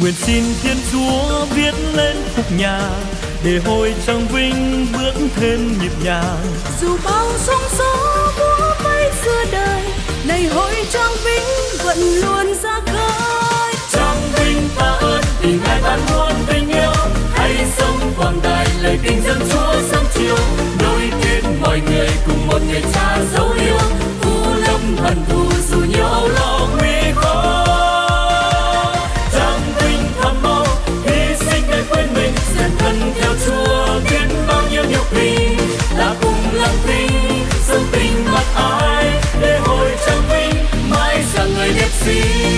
nguyện xin thiên chúa viết lên khúc nhà, để hồi trang vinh bước thêm nhịp nhàng dù bao sóng gió múa bay xưa đời, này hội trang vinh vẫn luôn theo chúa, biết bao nhiêu điều bình đã cùng làm vinh dân tình mặc ai để hồi trang vinh, mãi rằng người biết xinh